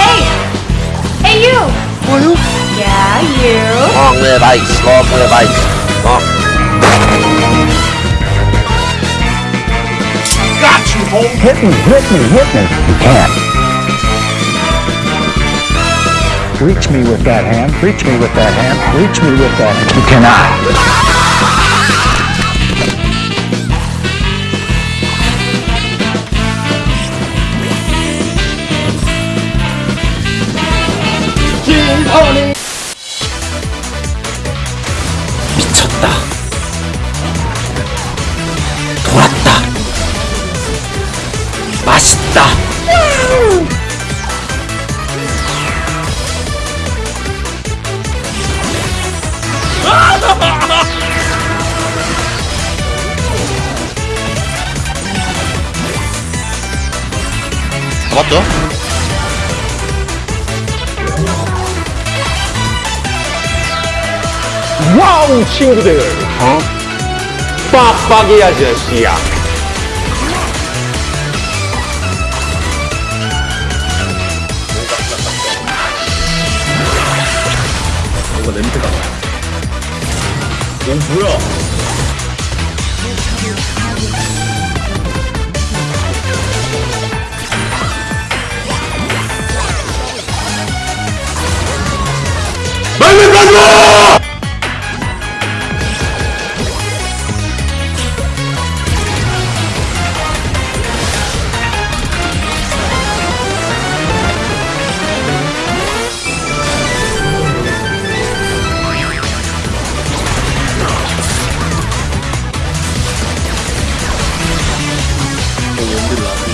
hey! Hey, you! Who? Yeah, you. Long live ice, long live ice. Long. Got you, home. Hit me, hit me, hit me. You can't. Reach me with that hand. Reach me with that hand. Reach me with that. You cannot. 미 잡았죠? 와우, 친구들. 어? 빡빡이 아저씨야. 뭔가 냄새가 나. 오, 뭐야? 빨리 가져! I'm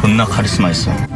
존나 카리스마 있어.